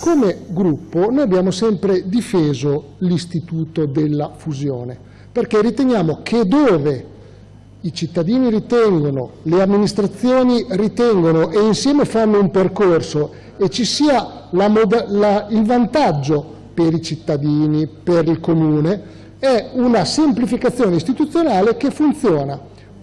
Come gruppo noi abbiamo sempre difeso l'istituto della fusione, perché riteniamo che dove i cittadini ritengono, le amministrazioni ritengono e insieme fanno un percorso e ci sia la, la, il vantaggio per i cittadini, per il comune, è una semplificazione istituzionale che funziona,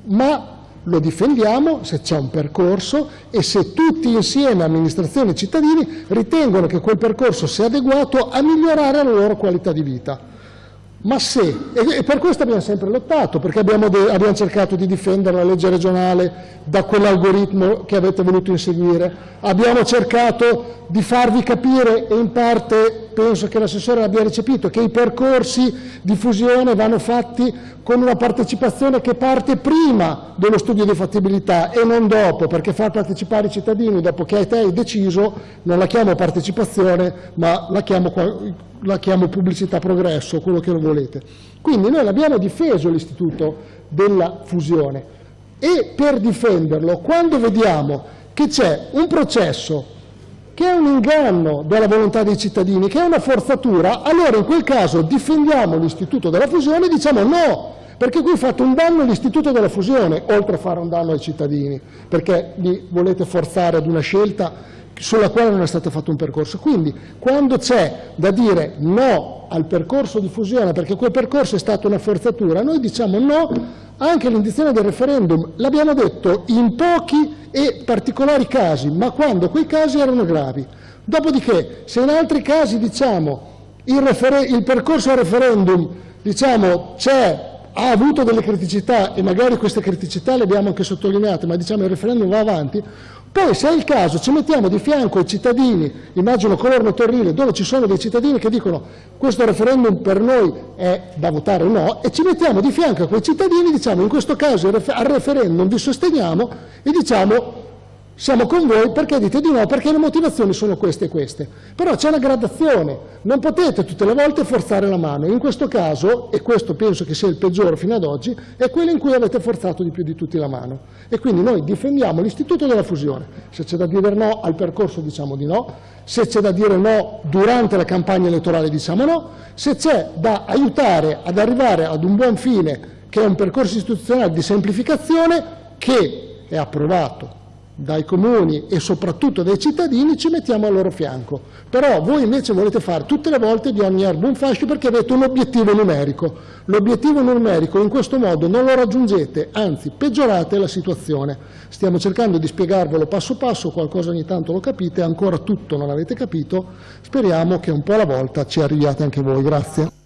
ma lo difendiamo se c'è un percorso e se tutti insieme, amministrazioni e cittadini, ritengono che quel percorso sia adeguato a migliorare la loro qualità di vita. Ma se, e per questo abbiamo sempre lottato, perché abbiamo, abbiamo, cercato di difendere la legge regionale da quell'algoritmo che avete voluto inseguire, abbiamo cercato di farvi capire, e in parte penso che l'assessore l'abbia recepito, che i percorsi di fusione vanno fatti con una partecipazione che parte prima dello studio di fattibilità e non dopo, perché far partecipare i cittadini dopo che te hai deciso non la chiamo partecipazione, ma la chiamo la chiamo pubblicità progresso, quello che lo volete. Quindi noi abbiamo difeso l'istituto della fusione e per difenderlo, quando vediamo che c'è un processo che è un inganno della volontà dei cittadini, che è una forzatura, allora in quel caso difendiamo l'istituto della fusione e diciamo no, perché qui fate un danno all'istituto della fusione, oltre a fare un danno ai cittadini, perché li volete forzare ad una scelta sulla quale non è stato fatto un percorso. Quindi quando c'è da dire no al percorso di fusione perché quel percorso è stata una forzatura, noi diciamo no anche all'indizione del referendum. L'abbiamo detto in pochi e particolari casi, ma quando quei casi erano gravi. Dopodiché, se in altri casi diciamo il, il percorso al referendum diciamo, ha avuto delle criticità e magari queste criticità le abbiamo anche sottolineate, ma diciamo il referendum va avanti, poi se è il caso ci mettiamo di fianco ai cittadini, immagino Colorno Torrile, dove ci sono dei cittadini che dicono questo referendum per noi è da votare o no, e ci mettiamo di fianco a quei cittadini, diciamo in questo caso al referendum vi sosteniamo e diciamo siamo con voi perché dite di no, perché le motivazioni sono queste e queste. Però c'è una gradazione, non potete tutte le volte forzare la mano. In questo caso, e questo penso che sia il peggiore fino ad oggi, è quello in cui avete forzato di più di tutti la mano. E quindi noi difendiamo l'istituto della fusione. Se c'è da dire no al percorso diciamo di no, se c'è da dire no durante la campagna elettorale diciamo no, se c'è da aiutare ad arrivare ad un buon fine che è un percorso istituzionale di semplificazione che è approvato dai comuni e soprattutto dai cittadini ci mettiamo al loro fianco. Però voi invece volete fare tutte le volte di ogni erba un fascio perché avete un obiettivo numerico. L'obiettivo numerico in questo modo non lo raggiungete, anzi peggiorate la situazione. Stiamo cercando di spiegarvelo passo passo, qualcosa ogni tanto lo capite, ancora tutto non avete capito, speriamo che un po' alla volta ci arriviate anche voi. Grazie.